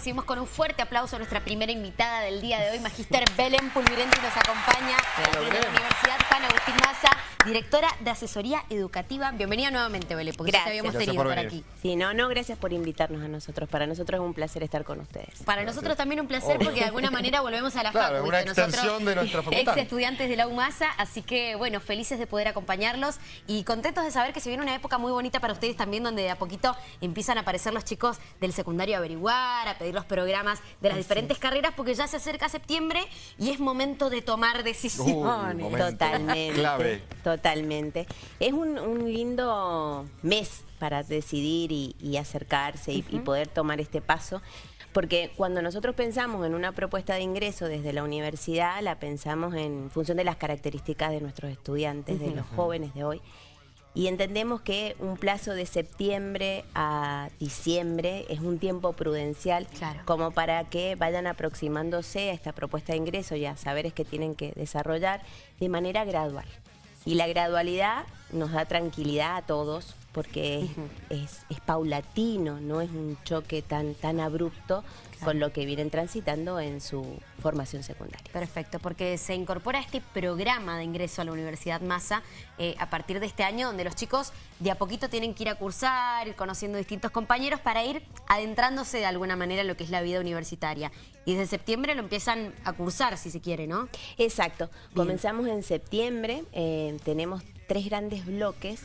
recibimos con un fuerte aplauso a nuestra primera invitada del día de hoy, Magister Belén Pulvirente, nos acompaña de la Universidad Juan Agustín Maza, directora de Asesoría Educativa. Bienvenida nuevamente, Belén, porque ya te habíamos tenido por, aquí. Sí, no, no, gracias por invitarnos a nosotros. Para nosotros es un placer estar con ustedes. Para nosotros también un placer porque de alguna manera volvemos a la claro, una extensión de nuestra facultad. Ex estudiantes de la UMASA, así que bueno, felices de poder acompañarlos y contentos de saber que se viene una época muy bonita para ustedes también, donde de a poquito empiezan a aparecer los chicos del secundario a averiguar, a pedir los programas de las diferentes carreras, porque ya se acerca septiembre y es momento de tomar decisiones. totalmente. Clave. Totalmente. Es un, lindo mes para decidir y, acercarse y, poder tomar este paso. Porque cuando nosotros pensamos en una propuesta de ingreso desde la universidad, la pensamos en función de las características de nuestros estudiantes, de los jóvenes de hoy. Y entendemos que un plazo de septiembre a diciembre es un tiempo prudencial como para que vayan aproximándose a esta propuesta de ingreso y a saberes que tienen que desarrollar de manera gradual. Y la gradualidad nos da tranquilidad a todos porque es, paulatino, no es un choque tan, tan abrupto con lo que vienen transitando en su formación secundaria. Perfecto, porque se incorpora este programa de ingreso a la Universidad Massa eh, a partir de este año, donde los chicos de a poquito tienen que ir a cursar, ir conociendo distintos compañeros para ir adentrándose de alguna manera en lo que es la vida universitaria. Y desde septiembre lo empiezan a cursar, si se quiere, ¿no? Exacto. Comenzamos en septiembre, eh, tenemos tres grandes bloques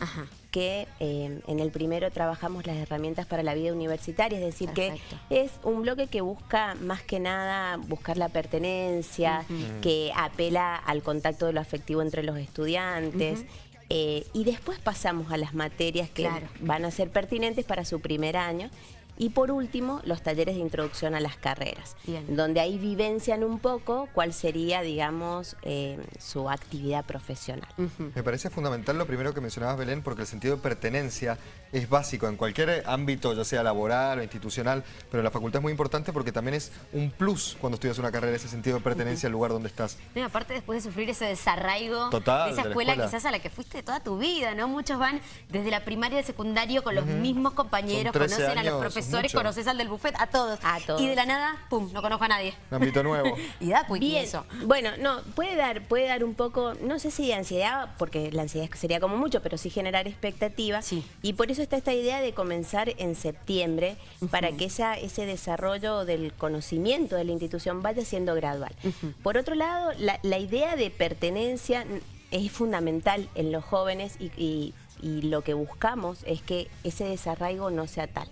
que eh, en el primero trabajamos las herramientas para la vida universitaria, es decir, que es un bloque que busca más que nada buscar la pertenencia, que apela al contacto de lo afectivo entre los estudiantes. Eh, y después pasamos a las materias que van a ser pertinentes para su primer año y por último, los talleres de introducción a las carreras, donde ahí vivencian un poco cuál sería, digamos, eh, su actividad profesional. Me parece fundamental lo primero que mencionabas, Belén, porque el sentido de pertenencia es básico en cualquier ámbito, ya sea laboral o institucional, pero en la facultad es muy importante porque también es un plus cuando estudias una carrera, ese sentido de pertenencia al lugar donde estás. aparte después de sufrir ese desarraigo de esa escuela, quizás a la que fuiste toda tu vida, ¿no? Muchos van desde la primaria al secundario con los mismos compañeros, conocen a los profesores conoces al del buffet, a todos. A todos. Y de la nada, pum, no conozco a nadie. Un ámbito nuevo. y da pues eso. Bueno, no, puede dar, puede dar un poco, no sé si de ansiedad, porque la ansiedad sería como mucho, pero sí generar expectativas. Sí. Y por eso está esta idea de comenzar en septiembre, para que esa, ese desarrollo del conocimiento de la institución vaya siendo gradual. Por otro lado, la, idea de pertenencia es fundamental en los jóvenes y y lo que buscamos es que ese desarraigo no sea tal,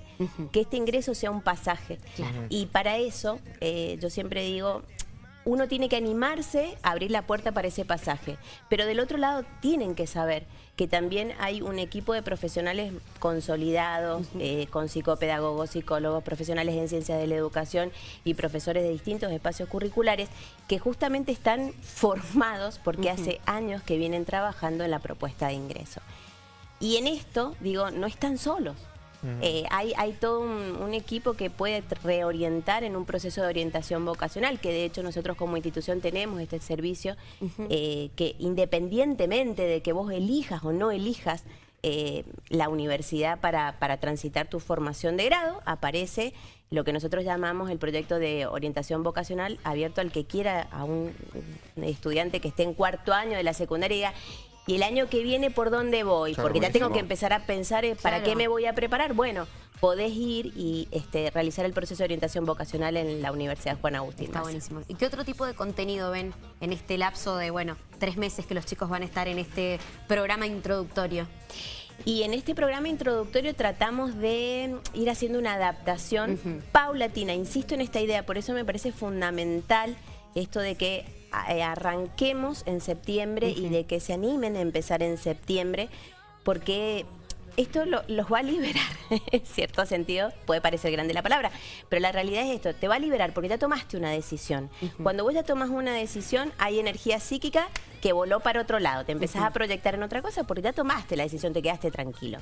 que este ingreso sea un pasaje. Y para eso, eh, yo siempre digo, uno tiene que animarse a abrir la puerta para ese pasaje, pero del otro lado tienen que saber que también hay un equipo de profesionales consolidados, eh, con psicopedagogos, psicólogos, profesionales en ciencias de la educación y profesores de distintos espacios curriculares que justamente están formados porque hace años que vienen trabajando en la propuesta de ingreso. Y en esto, digo, no están solos. Eh, hay, hay, todo un, equipo que puede reorientar en un proceso de orientación vocacional, que de hecho nosotros como institución tenemos este servicio, eh, que independientemente de que vos elijas o no elijas eh, la universidad para, para transitar tu formación de grado, aparece lo que nosotros llamamos el proyecto de orientación vocacional abierto al que quiera, a un estudiante que esté en cuarto año de la secundaria y el año que viene por dónde voy, porque ya tengo que empezar a pensar eh, para qué me voy a preparar. Bueno, podés ir y este, realizar el proceso de orientación vocacional en la Universidad Juan Agustín. Está buenísimo. ¿Y qué otro tipo de contenido ven en este lapso de, bueno, tres meses que los chicos van a estar en este programa introductorio? Y en este programa introductorio tratamos de ir haciendo una adaptación paulatina. Insisto en esta idea, por eso me parece fundamental esto de que arranquemos en septiembre y de que se animen a empezar en septiembre, porque esto los va a liberar, en cierto sentido, puede parecer grande la palabra, pero la realidad es esto, te va a liberar porque ya tomaste una decisión. Cuando vos ya tomas una decisión, hay energía psíquica que voló para otro lado, te empezás a proyectar en otra cosa porque ya tomaste la decisión, te quedaste tranquilo.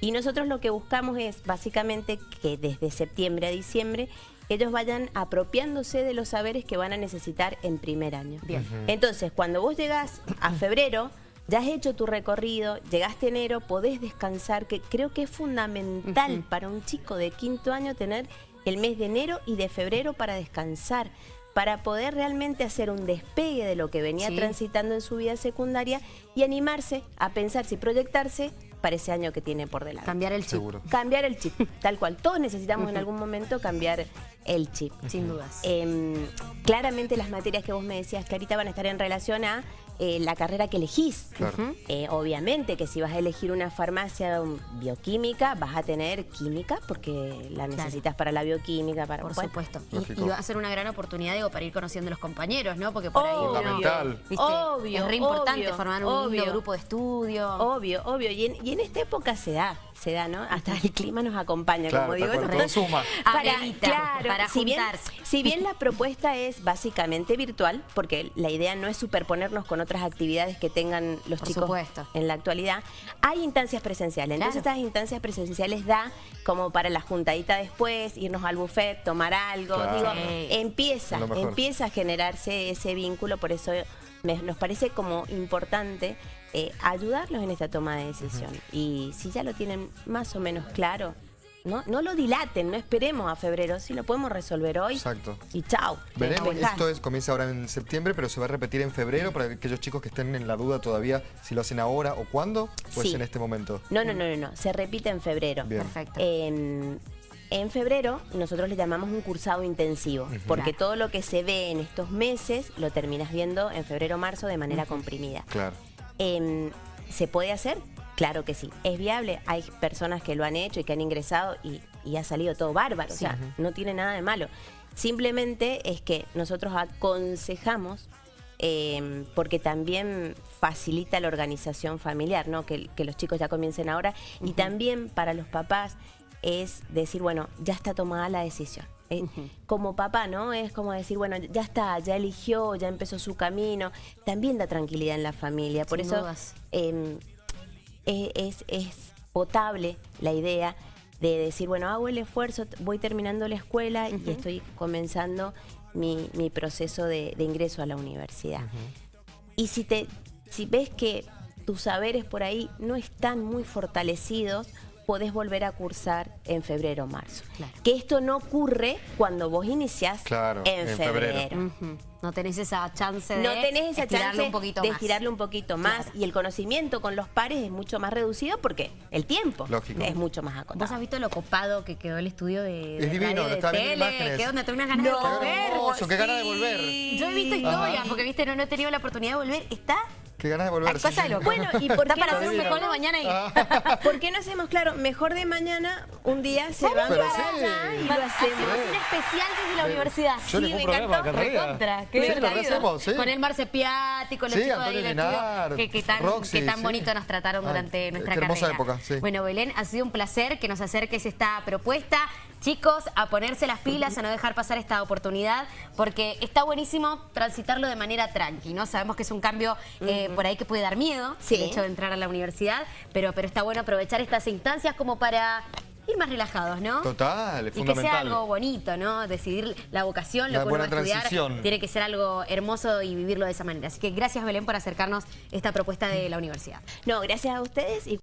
Y nosotros lo que buscamos es básicamente que desde septiembre a diciembre ellos vayan apropiándose de los saberes que van a necesitar en primer año. Bien. Entonces, cuando vos llegás a febrero, ya has hecho tu recorrido, llegaste enero, podés descansar, que creo que es fundamental para un chico de quinto año tener el mes de enero y de febrero para descansar para poder realmente hacer un despegue de lo que venía transitando en su vida secundaria y animarse a pensarse y proyectarse para ese año que tiene por delante. Cambiar el chip. Cambiar el chip, tal cual. Todos necesitamos en algún momento cambiar el chip. Sin dudas. Em, claramente las materias que vos me decías, Clarita, van a estar en relación a eh, la carrera que elegís. Eh, obviamente que si vas a elegir una farmacia bioquímica, vas a tener química porque la necesitas para la bioquímica. Para, por supuesto. Y, va a ser una gran oportunidad, digo, para ir conociendo a los compañeros, ¿no? Porque por ahí obvio, es re importante formar un grupo de estudio. Obvio, obvio. Y en, y en esta época se da se da, ¿no? Hasta el clima nos acompaña, como digo. Todo suma. Para, claro, para si bien, si bien la propuesta es básicamente virtual, porque la idea no es superponernos con otras actividades que tengan los chicos en la actualidad, hay instancias presenciales. Entonces estas instancias presenciales da como para la juntadita después, irnos al buffet, tomar algo. Digo, empieza, empieza a generarse ese vínculo, por eso nos parece como importante eh, ayudarlos en esta toma de decisión. Y si ya lo tienen más o menos claro, no, no lo dilaten, no esperemos a febrero, si lo podemos resolver hoy. Exacto. Y chao. Veremos, esto es, comienza ahora en septiembre, pero se va a repetir en febrero para aquellos chicos que estén en la duda todavía si lo hacen ahora o cuándo, pues en este momento. No, no, no, no, no, se repite en febrero. Perfecto. en febrero nosotros le llamamos un cursado intensivo, porque todo lo que se ve en estos meses lo terminas viendo en febrero-marzo de manera comprimida. Claro. Em, ¿Se puede hacer? Claro que sí. ¿Es viable? Hay personas que lo han hecho y que han ingresado y, ha salido todo bárbaro. O sea, no tiene nada de malo. Simplemente es que nosotros aconsejamos em, porque también facilita la organización familiar, ¿no? Que, los chicos ya comiencen ahora. Y también para los papás es decir, bueno, ya está tomada la decisión. Eh, como papá, ¿no? Es como decir, bueno, ya está, ya eligió, ya empezó su camino. También da tranquilidad en la familia. Por eso em, e, es, es potable la idea de decir, bueno, hago el esfuerzo, voy terminando la escuela y estoy comenzando mi, proceso de, ingreso a la universidad. Y si, te, si ves que tus saberes por ahí no están muy fortalecidos, podés volver a cursar en febrero o marzo. Que esto no ocurre cuando vos iniciás en, febrero. No tenés esa chance de no tenés esa chance un poquito de estirarlo un poquito más. Y el conocimiento con los pares es mucho más reducido porque el tiempo es mucho más acotado. ¿Vos has visto lo copado que quedó el estudio de, Es divino, de está tele? Imágenes. Que donde tengo unas ganas de volver. qué ganas de volver. Yo he visto historias, porque viste, no, no he tenido la oportunidad de volver. Está Qué ganas de volver. Bueno, ¿y por qué para hacer un mejor de mañana? Y... Ah. ¿Por qué no hacemos, claro, mejor de mañana, un día se van para allá y lo hacemos? un especial desde la universidad. Yo sí, me encantó. Recontra. Qué sí, hacemos, sí. Con el Marce Piatti, con los sí, chicos de Linar, que, que, tan, que tan bonito nos trataron durante nuestra qué hermosa época, sí. Bueno, Belén, ha sido un placer que nos acerques esta propuesta. Chicos, a ponerse las pilas, a no dejar pasar esta oportunidad, porque está buenísimo transitarlo de manera tranqui, ¿no? Sabemos que es un cambio eh, por ahí que puede dar miedo, el hecho de entrar a la universidad, pero, pero está bueno aprovechar estas instancias como para ir más relajados, ¿no? Total, es y que sea algo bonito, ¿no? Decidir la vocación, lo que uno va a estudiar, tiene que ser algo hermoso y vivirlo de esa manera. Así que gracias, Belén, por acercarnos esta propuesta de la universidad. No, gracias a ustedes. y